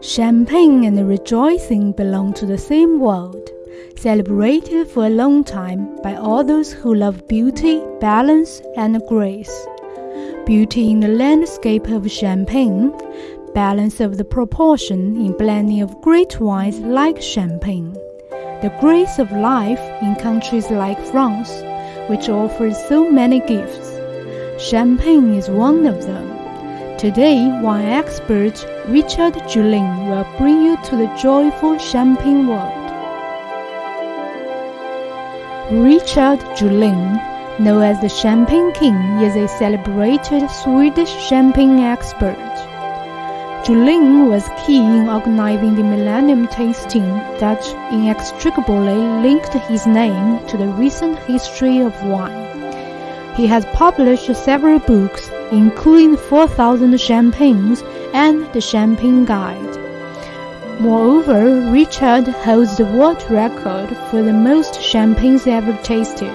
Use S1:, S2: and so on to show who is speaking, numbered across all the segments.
S1: Champagne and rejoicing belong to the same world, celebrated for a long time by all those who love beauty, balance, and grace. Beauty in the landscape of Champagne, balance of the proportion in blending of great wines like Champagne, the grace of life in countries like France, which offers so many gifts. Champagne is one of them. Today, wine expert Richard Juhlin will bring you to the joyful champagne world. Richard Juhlin, known as the Champagne King, is a celebrated Swedish champagne expert. Juhlin was key in organizing the Millennium Tasting that inextricably linked his name to the recent history of wine. He has published several books, including 4,000 Champagnes and the Champagne Guide. Moreover, Richard holds the world record for the most champagnes ever tasted.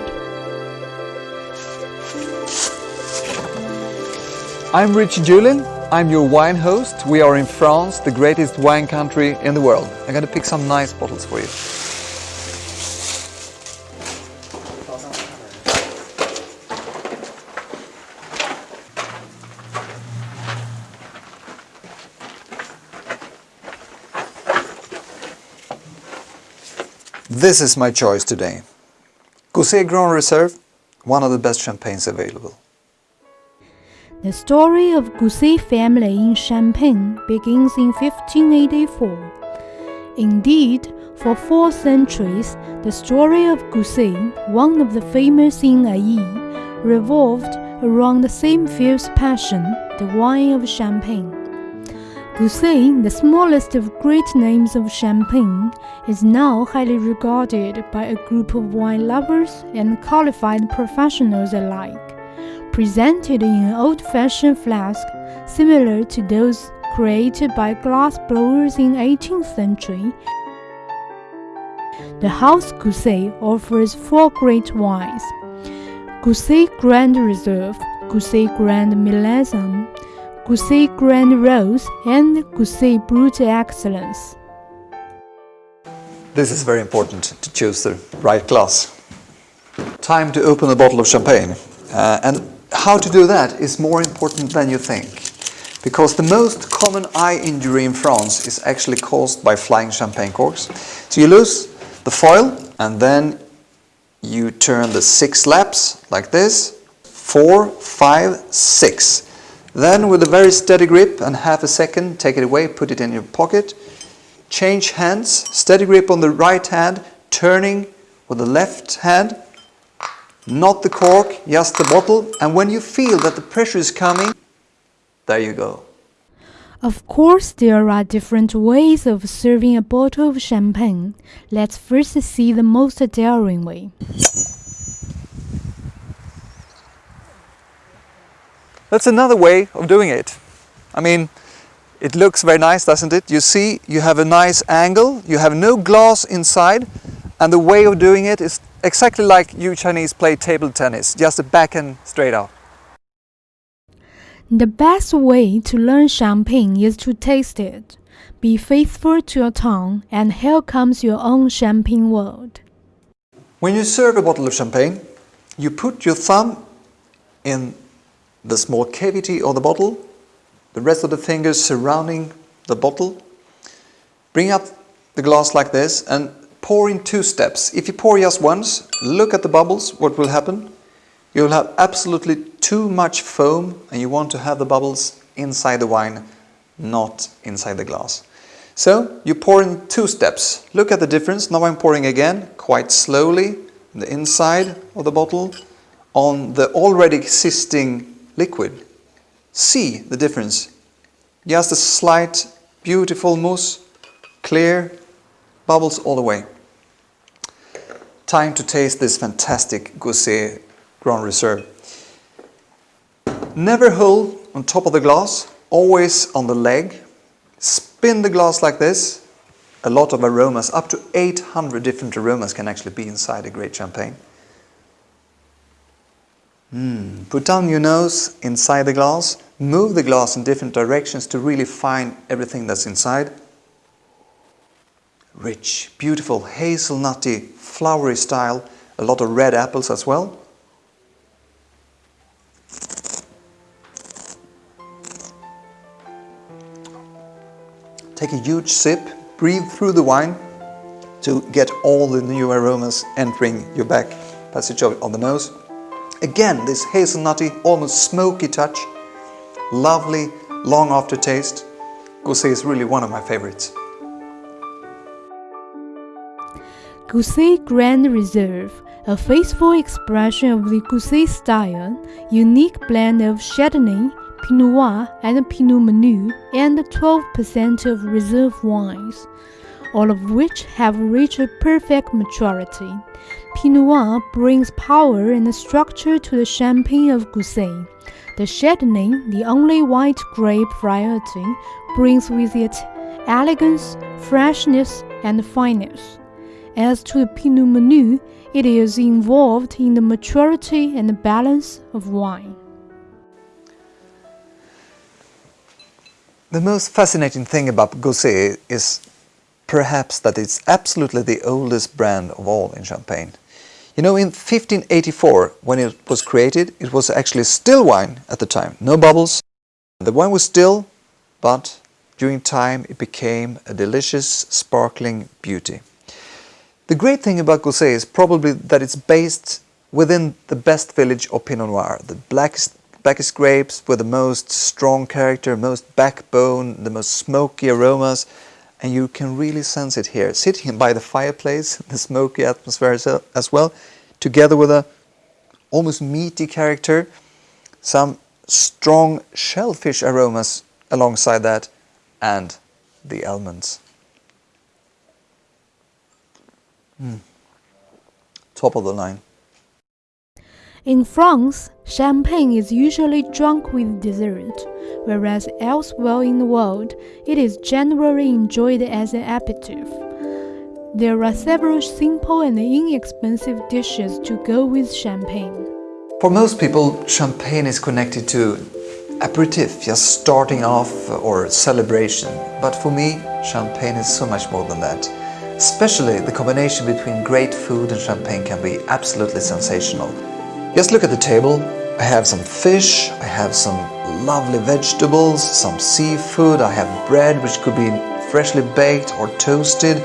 S2: I'm Richard Juhlin. I'm your wine host. We are in France, the greatest wine country in the world. I'm going to pick some nice bottles for you. This is my choice today. Gosset Grand Reserve, one of the best champagnes available.
S1: The story of Gosset family in Champagne begins in 1584. Indeed, for four centuries, the story of Gosset, one of the famous in Aÿ, revolved around the same fierce passion, the wine of Champagne. Gosset, the smallest of great names of Champagne, is now highly regarded by a group of wine lovers and qualified professionals alike. Presented in an old-fashioned flask similar to those created by glass blowers in 18th century, the House Gosset offers four great wines: Gosset Grand Reserve, Gosset Grand Millésime, Gosset Grand Rose and Gosset Brut Excellence.
S2: This is very important to choose the right glass. Time to open a bottle of champagne. Uh, and how to do that is more important than you think. Because the most common eye injury in France is actually caused by flying champagne corks. So you lose the foil and then you turn the six laps like this. Four, five, six. Then with a very steady grip and half a second, take it away, put it in your pocket. Change hands, steady grip on the right hand, turning with the left hand. Not the cork, just the bottle. And when you feel that the pressure is coming, there you go.
S1: Of course, there are different ways of serving a bottle of champagne. Let's first see the most daring way.
S2: That's another way of doing it. I mean, it looks very nice, doesn't it? You see, you have a nice angle, you have no glass inside, and the way of doing it is exactly like you Chinese play table tennis, just a backhand straight out.
S1: The best way to learn champagne is to taste it. Be faithful to your tongue, and here comes your own champagne world.
S2: When you serve a bottle of champagne, you put your thumb in the small cavity of the bottle, the rest of the fingers surrounding the bottle. Bring up the glass like this and pour in two steps. If you pour just once, look at the bubbles, what will happen? You'll have absolutely too much foam and you want to have the bubbles inside the wine, not inside the glass. So you pour in two steps. Look at the difference. Now I'm pouring again, quite slowly, the inside of the bottle on the already existing liquid. See the difference. Just a slight, beautiful mousse, clear, bubbles all the way. Time to taste this fantastic Gosset Grand Reserve. Never hold on top of the glass, always on the leg. Spin the glass like this. A lot of aromas, up to 800 different aromas can actually be inside a great champagne. Mm. Put down your nose inside the glass, move the glass in different directions to really find everything that's inside. Rich, beautiful, hazelnutty, flowery style, a lot of red apples as well. Take a huge sip, breathe through the wine to get all the new aromas entering your back passage on the nose. Again, this hazelnutty, almost smoky touch. Lovely, long aftertaste. Gosset is really one of my favorites.
S1: Gosset Grand Reserve, a faithful expression of the Gosset style, unique blend of Chardonnay, Pinot Noir, and Pinot Meunier, and 12% of reserve wines, all of which have reached a perfect maturity. Pinot Noir brings power and structure to the Champagne of Gosset. The Chardonnay, the only white grape variety, brings with it elegance, freshness, and fineness. As to the Pinot Meunier, it is involved in the maturity and balance of wine.
S2: The most fascinating thing about Gosset is perhaps that it's absolutely the oldest brand of all in Champagne. You know, in 1584, when it was created, it was actually still wine at the time, no bubbles. The wine was still, but during time it became a delicious, sparkling beauty. The great thing about Gosset is probably that it's based within the best village of Pinot Noir, the blackest, blackest grapes with the most strong character, most backbone, the most smoky aromas, and you can really sense it here. Sitting by the fireplace, the smoky atmosphere as well, together with a almost meaty character, some strong shellfish aromas alongside that, and the almonds. Mm. Top of the line.
S1: In France, champagne is usually drunk with dessert, whereas elsewhere in the world, it is generally enjoyed as an aperitif. There are several simple and inexpensive dishes to go with champagne.
S2: For most people, champagne is connected to aperitif, just starting off or celebration. But for me, champagne is so much more than that. Especially the combination between great food and champagne can be absolutely sensational. Just look at the table. I have some fish, I have some lovely vegetables, some seafood, I have bread which could be freshly baked or toasted,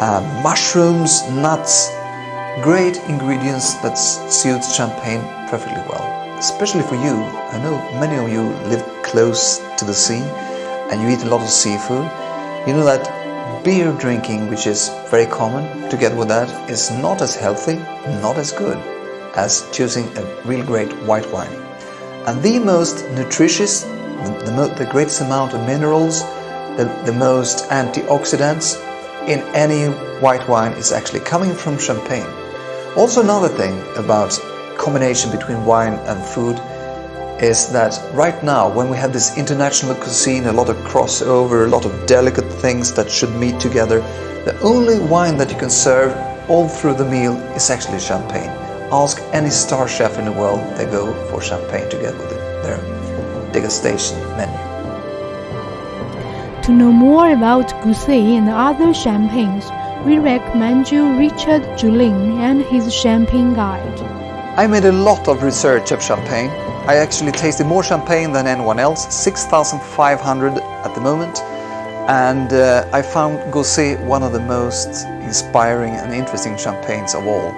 S2: uh, mushrooms, nuts, great ingredients that suits champagne perfectly well. Especially for you, I know many of you live close to the sea and you eat a lot of seafood. You know that beer drinking, which is very common together with that, is not as healthy, not as good as choosing a real great white wine. And the most nutritious, the, the, the greatest amount of minerals, the, the most antioxidants in any white wine is actually coming from champagne. Also another thing about combination between wine and food is that right now when we have this international cuisine, a lot of crossover, a lot of delicate things that should meet together, the only wine that you can serve all through the meal is actually champagne. Ask any star chef in the world, they go for champagne together with their degustation menu.
S1: To know more about Gosset and other champagnes, we recommend you Richard Juhlin and his Champagne Guide.
S2: I made a lot of research of champagne I actually tasted more champagne than anyone else, 6,500 at the moment. And uh, I found Gosset one of the most inspiring and interesting champagnes of all.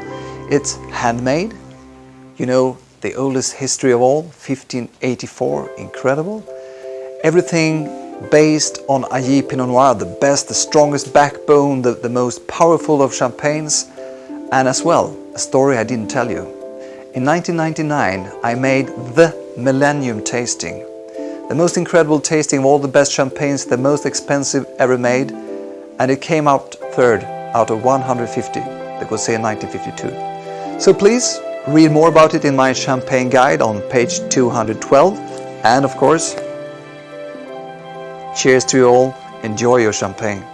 S2: It's handmade, you know, the oldest history of all, 1584, incredible. Everything based on Aÿ Pinot Noir, the best, the strongest backbone, the, the most powerful of champagnes. And as well, a story I didn't tell you. In 1999, I made the Millennium Tasting. The most incredible tasting of all the best champagnes, the most expensive ever made, and it came out third out of 150, the Gosset 1952. So please, read more about it in my champagne guide on page 212. And of course, cheers to you all, enjoy your champagne.